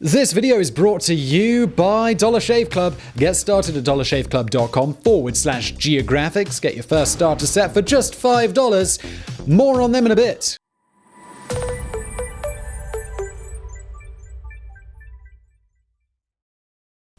This video is brought to you by Dollar Shave Club. Get started at dollarshaveclub.com forward slash geographics. Get your first starter set for just $5. More on them in a bit.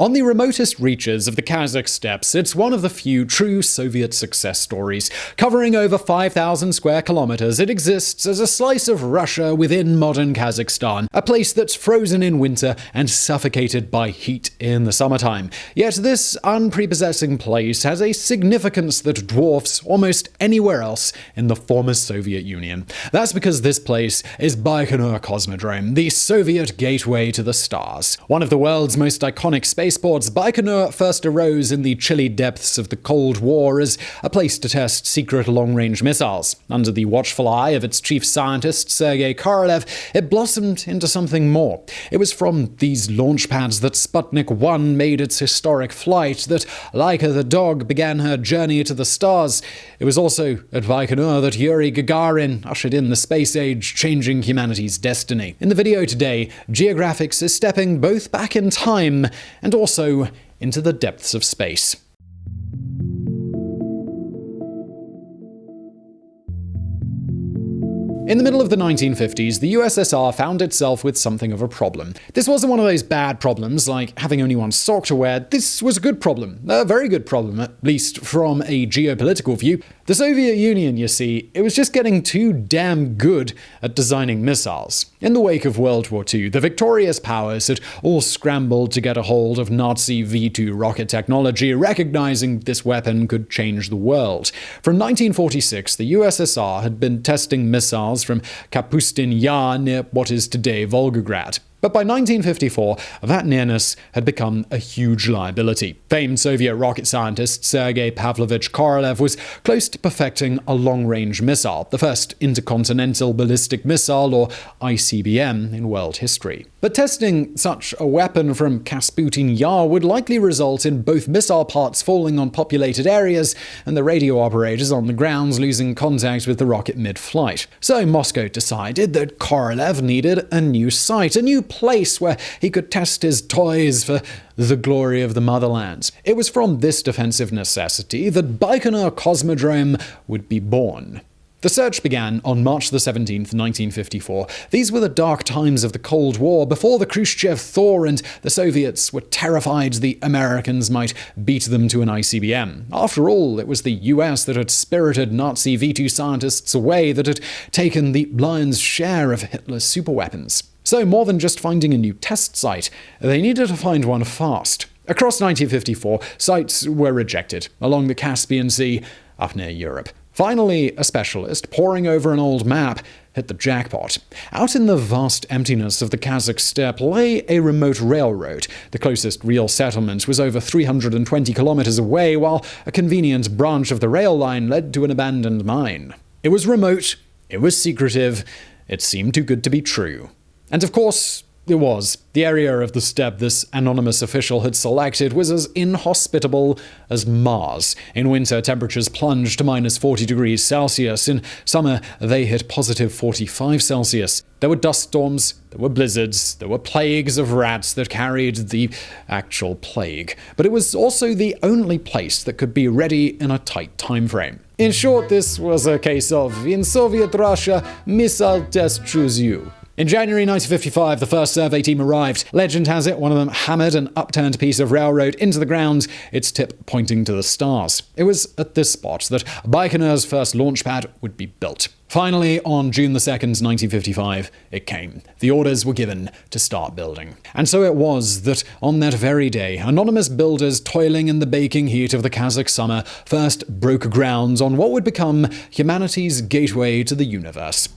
On the remotest reaches of the Kazakh steppes, it's one of the few true Soviet success stories. Covering over 5,000 square kilometers, it exists as a slice of Russia within modern Kazakhstan, a place that's frozen in winter and suffocated by heat in the summertime. Yet this unprepossessing place has a significance that dwarfs almost anywhere else in the former Soviet Union. That's because this place is Baikonur Cosmodrome, the Soviet gateway to the stars. One of the world's most iconic space spaceports, Baikonur first arose in the chilly depths of the Cold War as a place to test secret long-range missiles. Under the watchful eye of its chief scientist, Sergei Korolev, it blossomed into something more. It was from these launch pads that Sputnik 1 made its historic flight, that Laika the dog began her journey to the stars. It was also at Baikonur that Yuri Gagarin ushered in the space age, changing humanity's destiny. In the video today, Geographics is stepping both back in time and also into the depths of space. In the middle of the 1950s, the USSR found itself with something of a problem. This wasn't one of those bad problems, like having only one sock to wear. This was a good problem. A very good problem, at least from a geopolitical view. The Soviet Union, you see, it was just getting too damn good at designing missiles. In the wake of World War II, the victorious powers had all scrambled to get a hold of Nazi V-2 rocket technology, recognizing this weapon could change the world. From 1946, the USSR had been testing missiles from Kapustin Yar near what is today Volgograd. But by 1954, that nearness had become a huge liability. Famed Soviet rocket scientist Sergei Pavlovich Korolev was close to perfecting a long-range missile, the first intercontinental ballistic missile, or ICBM, in world history. But testing such a weapon from Kapustin Yar would likely result in both missile parts falling on populated areas and the radio operators on the grounds losing contact with the rocket mid-flight. So Moscow decided that Korolev needed a new site, a new place where he could test his toys for the glory of the motherland. It was from this defensive necessity that Baikonur Cosmodrome would be born. The search began on March 17, 1954. These were the dark times of the Cold War, before the Khrushchev thaw and the Soviets were terrified the Americans might beat them to an ICBM. After all, it was the US that had spirited Nazi V2 scientists away, that had taken the lion's share of Hitler's superweapons. So, more than just finding a new test site, they needed to find one fast. Across 1954, sites were rejected along the Caspian Sea up near Europe. Finally, a specialist, poring over an old map, hit the jackpot. Out in the vast emptiness of the Kazakh steppe lay a remote railroad. The closest real settlement was over 320 kilometers away, while a convenient branch of the rail line led to an abandoned mine. It was remote, it was secretive, it seemed too good to be true. And of course, it was. The area of the steppe this anonymous official had selected was as inhospitable as Mars. In winter, temperatures plunged to minus 40 degrees Celsius. In summer, they hit positive 45 Celsius. There were dust storms, there were blizzards, there were plagues of rats that carried the actual plague. But it was also the only place that could be ready in a tight time frame. In short, this was a case of, in Soviet Russia, missile test choose you. In January 1955, the first survey team arrived. Legend has it one of them hammered an upturned piece of railroad into the ground, its tip pointing to the stars. It was at this spot that Baikonur's first launch pad would be built. Finally, on June 2, 1955, it came. The orders were given to start building. And so it was that on that very day, anonymous builders toiling in the baking heat of the Kazakh summer first broke ground on what would become humanity's gateway to the universe.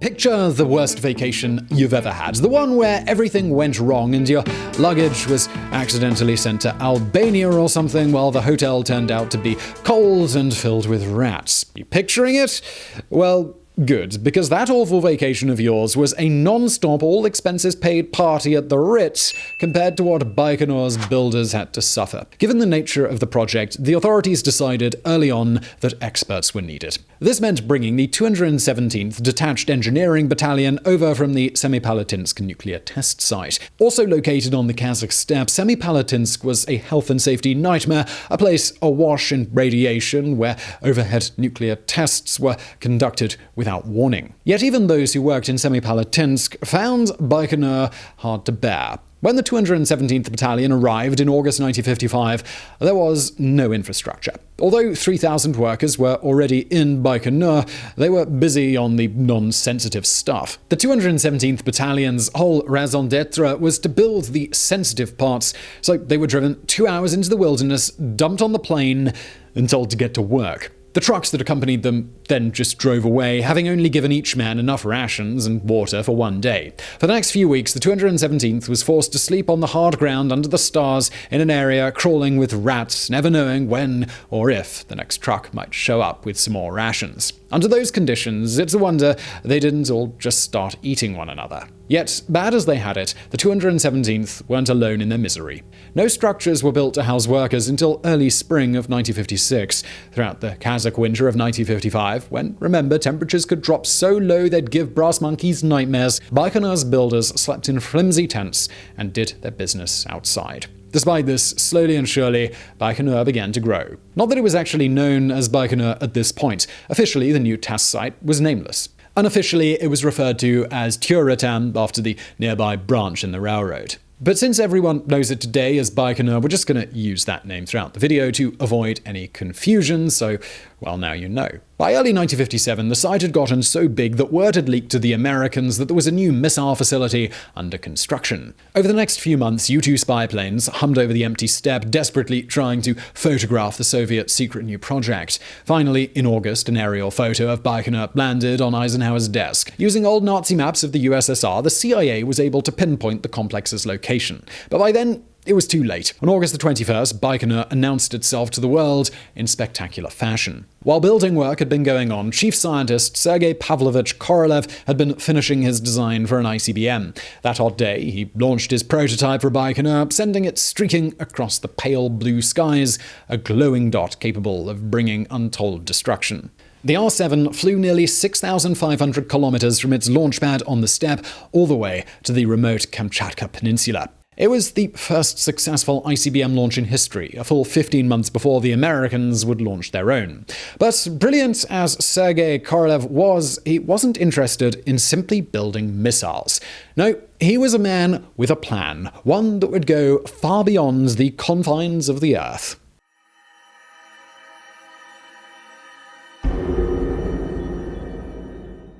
Picture the worst vacation you've ever had. The one where everything went wrong and your luggage was accidentally sent to Albania or something while the hotel turned out to be cold and filled with rats. You picturing it? Well, Good, because that awful vacation of yours was a non-stop, all-expenses-paid party at the Ritz compared to what Baikonur's builders had to suffer. Given the nature of the project, the authorities decided early on that experts were needed. This meant bringing the 217th Detached Engineering Battalion over from the Semipalatinsk nuclear test site. Also located on the Kazakh steppe, Semipalatinsk was a health and safety nightmare, a place awash in radiation where overhead nuclear tests were conducted without warning. Yet even those who worked in Semipalatinsk found Baikonur hard to bear. When the 217th Battalion arrived in August 1955, there was no infrastructure. Although 3,000 workers were already in Baikonur, they were busy on the non-sensitive stuff. The 217th Battalion's whole raison d'etre was to build the sensitive parts, so they were driven two hours into the wilderness, dumped on the plain, and told to get to work. The trucks that accompanied them then just drove away, having only given each man enough rations and water for one day. For the next few weeks, the 217th was forced to sleep on the hard ground under the stars in an area crawling with rats, never knowing when or if the next truck might show up with some more rations. Under those conditions, it's a wonder they didn't all just start eating one another. Yet, bad as they had it, the 217th weren't alone in their misery. No structures were built to house workers until early spring of 1956. Throughout the Kazakh winter of 1955, when, remember, temperatures could drop so low they'd give brass monkeys nightmares, Baikonur's builders slept in flimsy tents and did their business outside. Despite this, slowly and surely, Baikonur began to grow. Not that it was actually known as Baikonur at this point. Officially, the new test site was nameless. Unofficially, it was referred to as Tyuratam after the nearby branch in the railroad. But since everyone knows it today as Baikonur, we're just going to use that name throughout the video to avoid any confusion, so, well, now you know. By early 1957, the site had gotten so big that word had leaked to the Americans that there was a new missile facility under construction. Over the next few months, U 2 spy planes hummed over the empty steppe, desperately trying to photograph the Soviet secret new project. Finally, in August, an aerial photo of Baikonur landed on Eisenhower's desk. Using old Nazi maps of the USSR, the CIA was able to pinpoint the complex's location. But by then, it was too late. On August the 21st, Baikonur announced itself to the world in spectacular fashion. While building work had been going on, chief scientist Sergei Pavlovich Korolev had been finishing his design for an ICBM. That odd day, he launched his prototype for Baikonur, sending it streaking across the pale blue skies, a glowing dot capable of bringing untold destruction. The R-7 flew nearly 6,500 kilometers from its launch pad on the steppe all the way to the remote Kamchatka Peninsula. It was the first successful ICBM launch in history, a full 15 months before the Americans would launch their own. But brilliant as Sergei Korolev was, he wasn't interested in simply building missiles. No, he was a man with a plan, one that would go far beyond the confines of the Earth.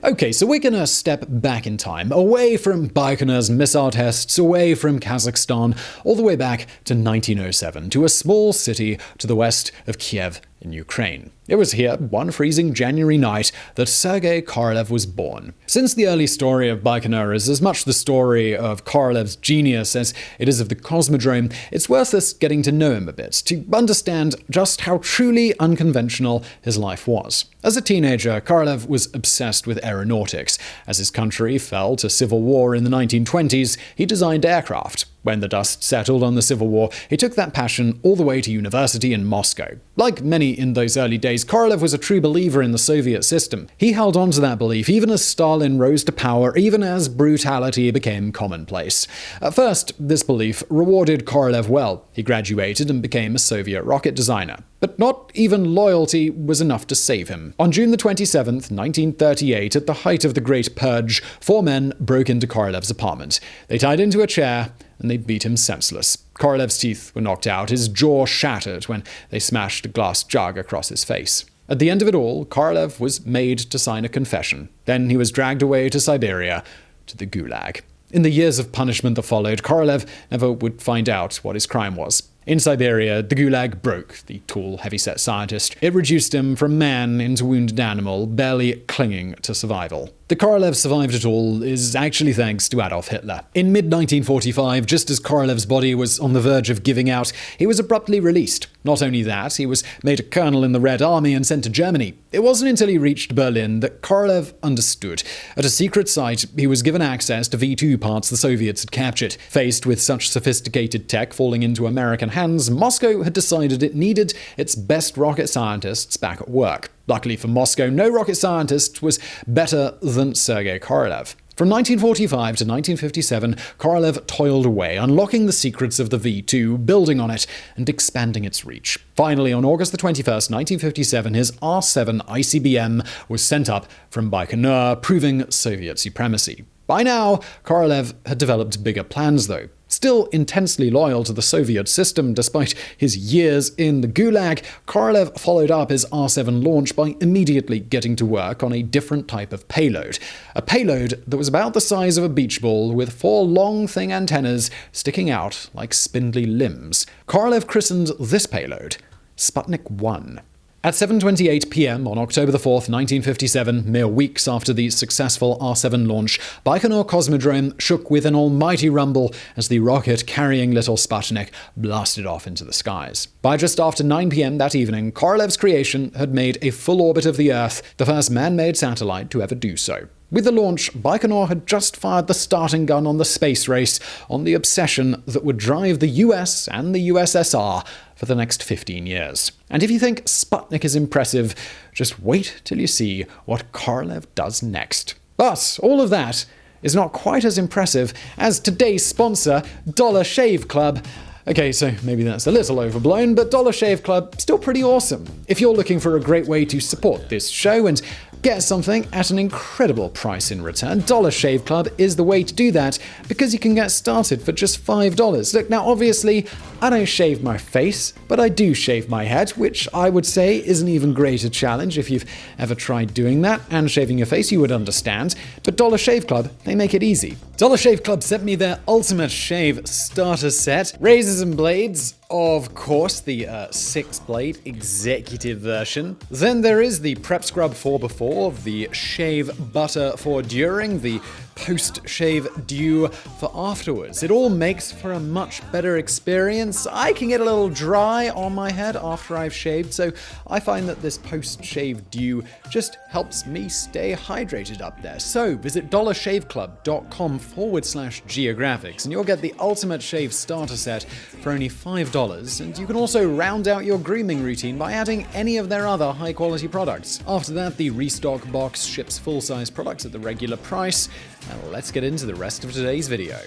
Okay, so we're gonna step back in time, away from Baikonur's missile tests, away from Kazakhstan, all the way back to 1907, to a small city to the west of Kiev in Ukraine. It was here, one freezing January night, that Sergei Korolev was born. Since the early story of Baikonur is as much the story of Korolev's genius as it is of the Cosmodrome, it's worth us getting to know him a bit, to understand just how truly unconventional his life was. As a teenager, Korolev was obsessed with aeronautics. As his country fell to civil war in the 1920s, he designed aircraft. When the dust settled on the Civil War, he took that passion all the way to university in Moscow. Like many in those early days, Korolev was a true believer in the Soviet system. He held on to that belief even as Stalin rose to power, even as brutality became commonplace. At first, this belief rewarded Korolev well. He graduated and became a Soviet rocket designer. But not even loyalty was enough to save him. On June the 27th, 1938, at the height of the Great Purge, four men broke into Korolev's apartment. They tied him to a chair and they beat him senseless. Korolev's teeth were knocked out, his jaw shattered when they smashed a glass jug across his face. At the end of it all, Korolev was made to sign a confession. Then he was dragged away to Siberia, to the Gulag. In the years of punishment that followed, Korolev never would find out what his crime was. In Siberia, the Gulag broke the tall, heavy-set scientist. It reduced him from man into wounded animal, barely clinging to survival. The Korolev survived it all is actually thanks to Adolf Hitler. In mid-1945, just as Korolev's body was on the verge of giving out, he was abruptly released. Not only that, he was made a colonel in the Red Army and sent to Germany. It wasn't until he reached Berlin that Korolev understood. At a secret site, he was given access to V2 parts the Soviets had captured. Faced with such sophisticated tech falling into American hands, Moscow had decided it needed its best rocket scientists back at work. Luckily for Moscow, no rocket scientist was better than Sergei Korolev. From 1945 to 1957, Korolev toiled away, unlocking the secrets of the V2, building on it, and expanding its reach. Finally, on August 21, 1957, his R-7 ICBM was sent up from Baikonur, proving Soviet supremacy. By now, Korolev had developed bigger plans, though. Still intensely loyal to the Soviet system despite his years in the Gulag, Korolev followed up his R-7 launch by immediately getting to work on a different type of payload. A payload that was about the size of a beach ball with four long, thin antennas sticking out like spindly limbs. Korolev christened this payload Sputnik 1. At 7.28 pm on October 4, 1957, mere weeks after the successful R-7 launch, Baikonur Cosmodrome shook with an almighty rumble as the rocket carrying little Sputnik blasted off into the skies. By just after 9 pm that evening, Korolev's creation had made a full orbit of the Earth, the first man-made satellite to ever do so. With the launch, Baikonur had just fired the starting gun on the space race, on the obsession that would drive the US and the USSR for the next 15 years. And if you think Sputnik is impressive, just wait till you see what Korolev does next. But all of that is not quite as impressive as today's sponsor, Dollar Shave Club. Okay, so maybe that's a little overblown, but Dollar Shave Club still pretty awesome. If you're looking for a great way to support this show and Get something at an incredible price in return. Dollar Shave Club is the way to do that because you can get started for just $5. Look, now obviously, I don't shave my face, but I do shave my head, which I would say is an even greater challenge if you've ever tried doing that and shaving your face, you would understand. But Dollar Shave Club, they make it easy. Dollar Shave Club sent me their Ultimate Shave Starter Set, razors and blades, of course, the uh, six blade executive version. Then there is the Prep Scrub for before, the Shave Butter for during, the post shave dew for afterwards. It all makes for a much better experience. I can get a little dry on my head after I've shaved, so I find that this post shave dew just helps me stay hydrated up there. So visit dollarshaveclub.com forward slash geographics and you'll get the ultimate shave starter set for only $5. And you can also round out your grooming routine by adding any of their other high quality products. After that, the restock box ships full size products at the regular price. Now let's get into the rest of today's video.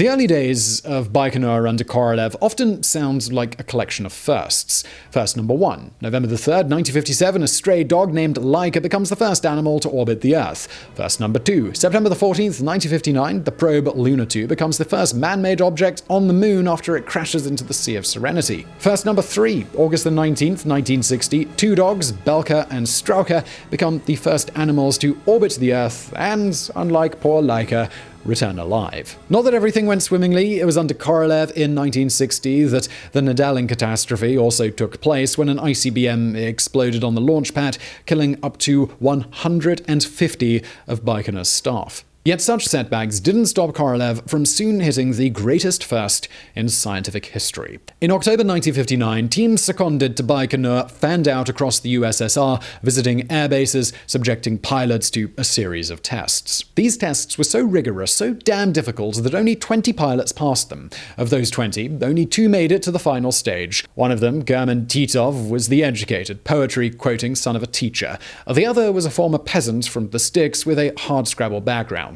The early days of Baikonur under Korolev often sound like a collection of firsts. First number one. November the 3rd, 1957, a stray dog named Laika becomes the first animal to orbit the Earth. First number two. September the 14th, 1959, the probe Luna 2 becomes the first man-made object on the moon after it crashes into the Sea of Serenity. First number three. August the 19th, 1960, two dogs, Belka and Strelka, become the first animals to orbit the Earth and, unlike poor Laika, return alive. Not that everything went swimmingly, it was under Korolev in 1960 that the Nedelin catastrophe also took place when an ICBM exploded on the launch pad, killing up to 150 of Baikonur's staff. Yet such setbacks didn't stop Korolev from soon hitting the greatest first in scientific history. In October 1959, teams seconded to Baikonur fanned out across the USSR, visiting air bases, subjecting pilots to a series of tests. These tests were so rigorous, so damn difficult, that only 20 pilots passed them. Of those 20, only two made it to the final stage. One of them, German Titov, was the educated, poetry-quoting son of a teacher. The other was a former peasant from the sticks with a hardscrabble background.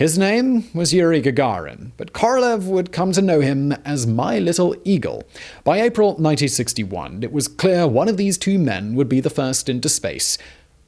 His name was Yuri Gagarin, but Korolev would come to know him as My Little Eagle. By April 1961, it was clear one of these two men would be the first into space.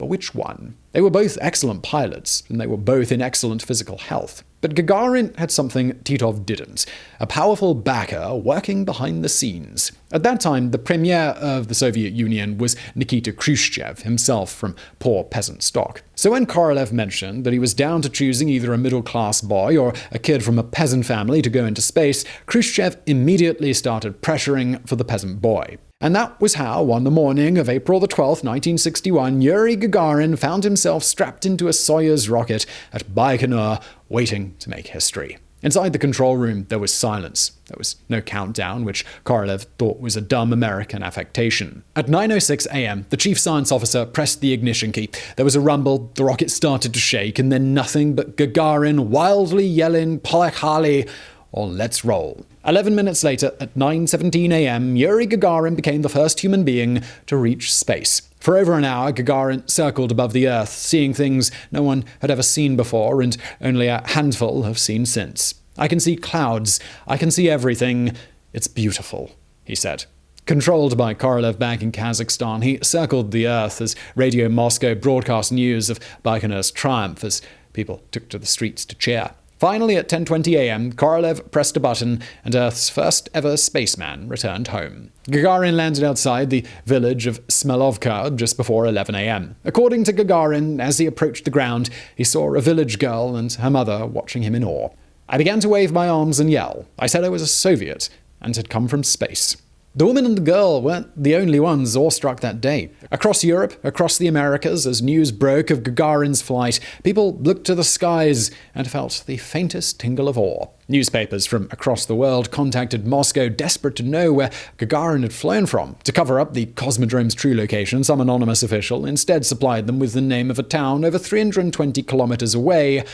But which one? They were both excellent pilots, and they were both in excellent physical health. But Gagarin had something Titov didn't a powerful backer working behind the scenes. At that time, the premier of the Soviet Union was Nikita Khrushchev, himself from poor peasant stock. So when Korolev mentioned that he was down to choosing either a middle class boy or a kid from a peasant family to go into space, Khrushchev immediately started pressuring for the peasant boy. And that was how, on the morning of April the 12th, 1961, Yuri Gagarin found himself strapped into a Soyuz rocket at Baikonur, waiting to make history. Inside the control room, there was silence. There was no countdown, which Korolev thought was a dumb American affectation. At 9.06 am, the chief science officer pressed the ignition key. There was a rumble, the rocket started to shake, and then nothing but Gagarin wildly yelling, Poyekhali, or let's roll. 11 minutes later, at 9.17 am, Yuri Gagarin became the first human being to reach space. For over an hour, Gagarin circled above the Earth, seeing things no one had ever seen before and only a handful have seen since. I can see clouds. I can see everything. It's beautiful, he said. Controlled by Korolev back in Kazakhstan, he circled the Earth as Radio Moscow broadcast news of Baikonur's triumph as people took to the streets to cheer. Finally, at 10:20 a.m., Korolev pressed a button, and Earth's first ever spaceman returned home. Gagarin landed outside the village of Smelovka just before 11 a.m. According to Gagarin, as he approached the ground, he saw a village girl and her mother watching him in awe. I began to wave my arms and yell. I said I was a Soviet and had come from space. The woman and the girl weren't the only ones awestruck that day. Across Europe, across the Americas, as news broke of Gagarin's flight, people looked to the skies and felt the faintest tingle of awe. Newspapers from across the world contacted Moscow, desperate to know where Gagarin had flown from. To cover up the Cosmodrome's true location, some anonymous official instead supplied them with the name of a town over 320 kilometers away,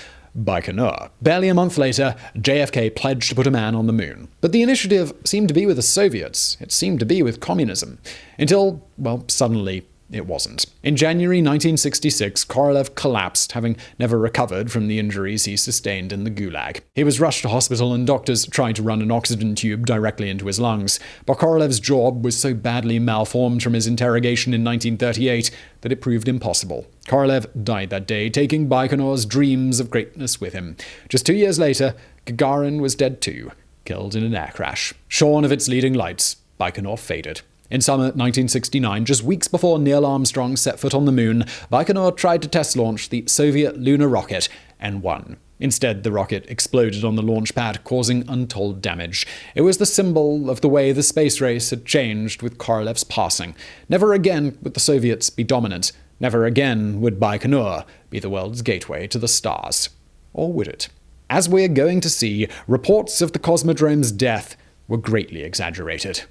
Baikonur. Barely a month later, JFK pledged to put a man on the moon. But the initiative seemed to be with the Soviets. It seemed to be with communism. Until, well, suddenly it wasn't. In January 1966, Korolev collapsed, having never recovered from the injuries he sustained in the Gulag. He was rushed to hospital, and doctors tried to run an oxygen tube directly into his lungs. But Korolev's jaw was so badly malformed from his interrogation in 1938 that it proved impossible. Korolev died that day, taking Baikonur's dreams of greatness with him. Just two years later, Gagarin was dead too, killed in an air crash. Shorn of its leading lights, Baikonur faded. In summer 1969, just weeks before Neil Armstrong set foot on the moon, Baikonur tried to test launch the Soviet lunar rocket N1. Instead, the rocket exploded on the launch pad, causing untold damage. It was the symbol of the way the space race had changed with Korolev's passing. Never again would the Soviets be dominant. Never again would Baikonur be the world's gateway to the stars. Or would it? As we're going to see, reports of the Cosmodrome's death were greatly exaggerated.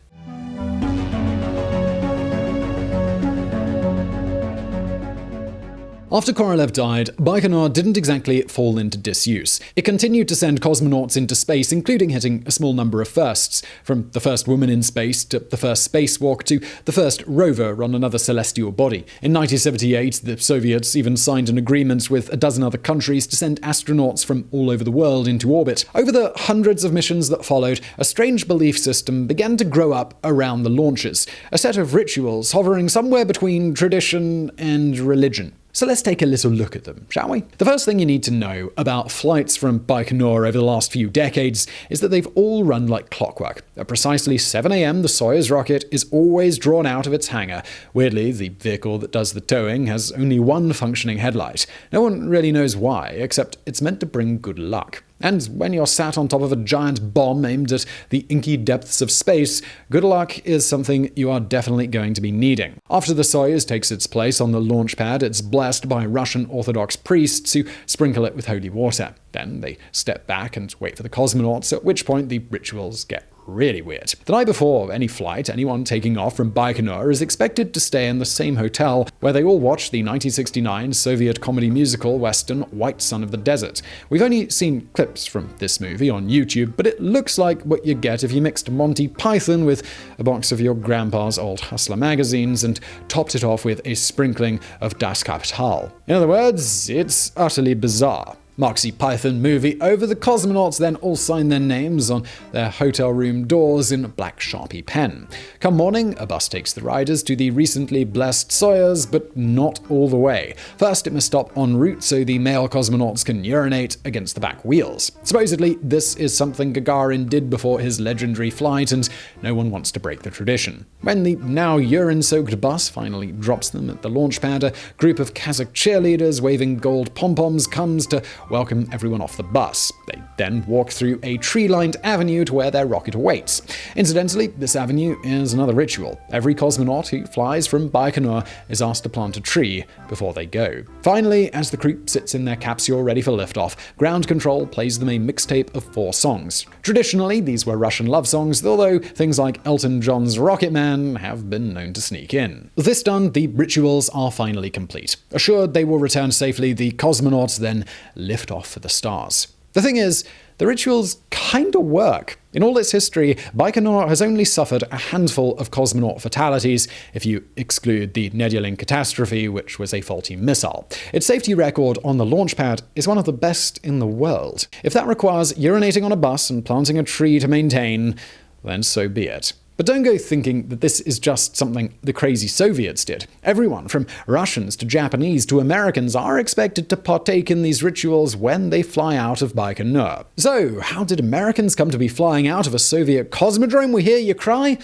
After Korolev died, Baikonur didn't exactly fall into disuse. It continued to send cosmonauts into space, including hitting a small number of firsts, from the first woman in space to the first spacewalk to the first rover on another celestial body. In 1978, the Soviets even signed an agreement with a dozen other countries to send astronauts from all over the world into orbit. Over the hundreds of missions that followed, a strange belief system began to grow up around the launches, a set of rituals hovering somewhere between tradition and religion. So let's take a little look at them, shall we? The first thing you need to know about flights from Baikonur over the last few decades is that they've all run like clockwork. At precisely 7 am, the Soyuz rocket is always drawn out of its hangar. Weirdly, the vehicle that does the towing has only one functioning headlight. No one really knows why, except it's meant to bring good luck. And when you're sat on top of a giant bomb aimed at the inky depths of space, good luck is something you are definitely going to be needing. After the Soyuz takes its place on the launch pad, it's blessed by Russian Orthodox priests who sprinkle it with holy water. Then they step back and wait for the cosmonauts, at which point the rituals get really weird. The night before any flight, anyone taking off from Baikonur is expected to stay in the same hotel where they all watched the 1969 Soviet comedy musical western White Sun of the Desert. We've only seen clips from this movie on YouTube, but it looks like what you get if you mixed Monty Python with a box of your grandpa's old Hustler magazines and topped it off with a sprinkling of Das Kapital. In other words, it's utterly bizarre. Moxie Python movie over, the cosmonauts then all sign their names on their hotel room doors in black Sharpie pen. Come morning, a bus takes the riders to the recently blessed Soyuz, but not all the way. First, it must stop en route so the male cosmonauts can urinate against the back wheels. Supposedly, this is something Gagarin did before his legendary flight, and no one wants to break the tradition. When the now urine soaked bus finally drops them at the launch pad, a group of Kazakh cheerleaders waving gold pom poms comes to welcome everyone off the bus. They then walk through a tree lined avenue to where their rocket awaits. Incidentally, this avenue is another ritual. Every cosmonaut who flies from Baikonur is asked to plant a tree before they go. Finally, as the crew sits in their capsule ready for liftoff, ground control plays them a mixtape of four songs. Traditionally, these were Russian love songs, although things like Elton John's Rocket Man have been known to sneak in. This done, the rituals are finally complete. Assured they will return safely, the cosmonauts then lift off for the stars. The thing is, the rituals kinda work. In all its history, Baikonur has only suffered a handful of cosmonaut fatalities, if you exclude the Nedelin catastrophe, which was a faulty missile. Its safety record on the launch pad is one of the best in the world. If that requires urinating on a bus and planting a tree to maintain, then so be it. But don't go thinking that this is just something the crazy Soviets did. Everyone, from Russians to Japanese to Americans, are expected to partake in these rituals when they fly out of Baikonur. So, how did Americans come to be flying out of a Soviet cosmodrome? We hear you cry?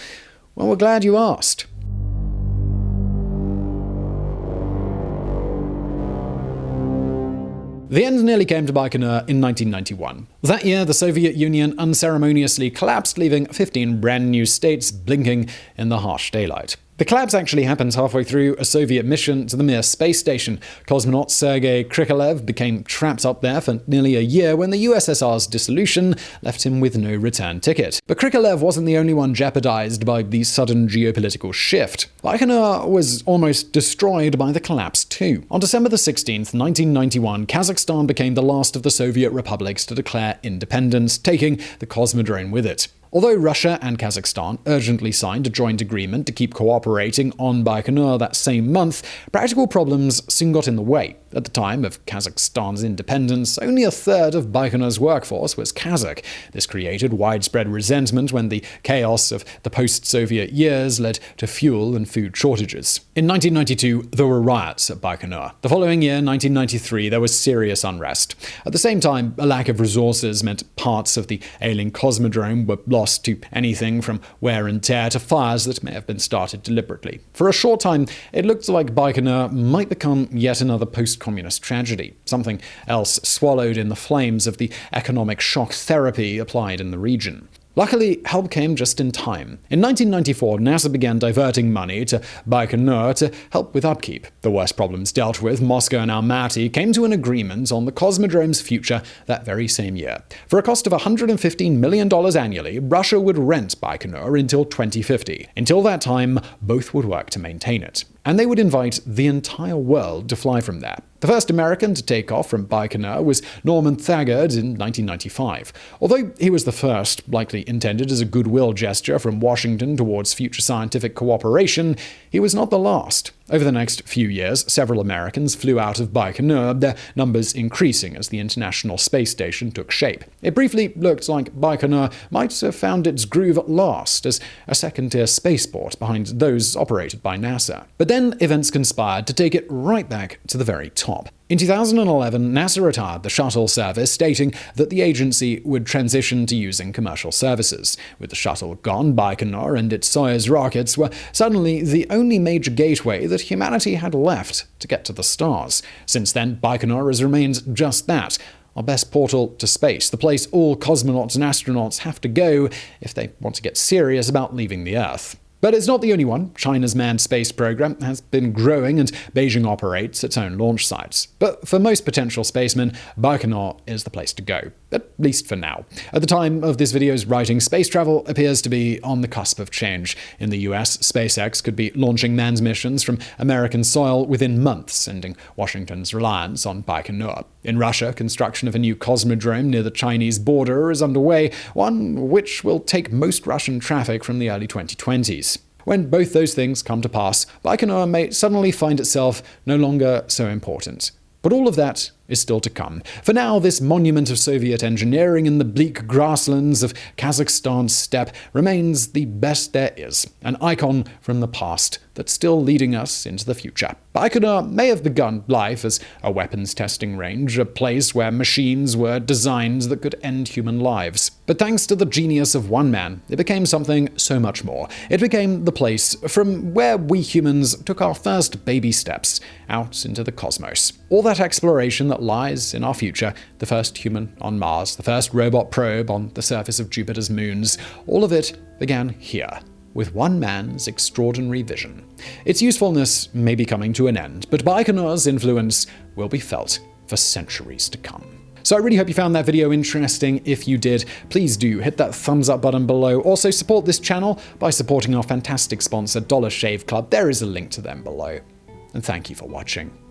Well, we're glad you asked. The end nearly came to Baikonur in uh, 1991. That year, the Soviet Union unceremoniously collapsed, leaving 15 brand new states blinking in the harsh daylight. The collapse actually happens halfway through a Soviet mission to the Mir space station. Cosmonaut Sergei Krikalev became trapped up there for nearly a year when the USSR's dissolution left him with no return ticket. But Krikalev wasn't the only one jeopardized by the sudden geopolitical shift. Baikonur was almost destroyed by the collapse too. On December 16, 1991, Kazakhstan became the last of the Soviet republics to declare independence, taking the Cosmodrome with it. Although Russia and Kazakhstan urgently signed a joint agreement to keep cooperating on Baikonur that same month, practical problems soon got in the way. At the time of Kazakhstan's independence, only a third of Baikonur's workforce was Kazakh. This created widespread resentment when the chaos of the post-Soviet years led to fuel and food shortages. In 1992, there were riots at Baikonur. The following year, 1993, there was serious unrest. At the same time, a lack of resources meant parts of the ailing Cosmodrome were lost to anything from wear and tear to fires that may have been started deliberately. For a short time, it looked like Baikonur might become yet another post-communist tragedy, something else swallowed in the flames of the economic shock therapy applied in the region. Luckily, help came just in time. In 1994, NASA began diverting money to Baikonur to help with upkeep. The worst problems dealt with, Moscow and Almaty came to an agreement on the Cosmodrome's future that very same year. For a cost of $115 million annually, Russia would rent Baikonur until 2050. Until that time, both would work to maintain it and they would invite the entire world to fly from there. The first American to take off from Baikonur was Norman Thagard in 1995. Although he was the first, likely intended as a goodwill gesture from Washington towards future scientific cooperation, he was not the last. Over the next few years, several Americans flew out of Baikonur, their numbers increasing as the International Space Station took shape. It briefly looked like Baikonur might have found its groove at last as a second-tier spaceport behind those operated by NASA. But then events conspired to take it right back to the very top. In 2011, NASA retired the shuttle service, stating that the agency would transition to using commercial services. With the shuttle gone, Baikonur and its Soyuz rockets were suddenly the only major gateway that humanity had left to get to the stars. Since then, Baikonur has remained just that our best portal to space, the place all cosmonauts and astronauts have to go if they want to get serious about leaving the Earth. But it's not the only one. China's manned space program has been growing and Beijing operates its own launch sites. But for most potential spacemen, Baikonur is the place to go, at least for now. At the time of this video's writing, space travel appears to be on the cusp of change. In the US, SpaceX could be launching manned missions from American soil within months, ending Washington's reliance on Baikonur. In Russia, construction of a new cosmodrome near the Chinese border is underway, one which will take most Russian traffic from the early 2020s. When both those things come to pass, Baikonur may suddenly find itself no longer so important. But all of that is still to come. For now, this monument of Soviet engineering in the bleak grasslands of Kazakhstan's steppe remains the best there is, an icon from the past that's still leading us into the future. Baikonur may have begun life as a weapons testing range, a place where machines were designed that could end human lives. But thanks to the genius of one man, it became something so much more. It became the place from where we humans took our first baby steps out into the cosmos. All that exploration that lies in our future the first human on Mars, the first robot probe on the surface of Jupiter's moons. All of it began here with one man's extraordinary vision. Its usefulness may be coming to an end, but Baikonur's influence will be felt for centuries to come. So I really hope you found that video interesting. If you did, please do hit that thumbs up button below. Also support this channel by supporting our fantastic sponsor, Dollar Shave Club. There is a link to them below. And thank you for watching.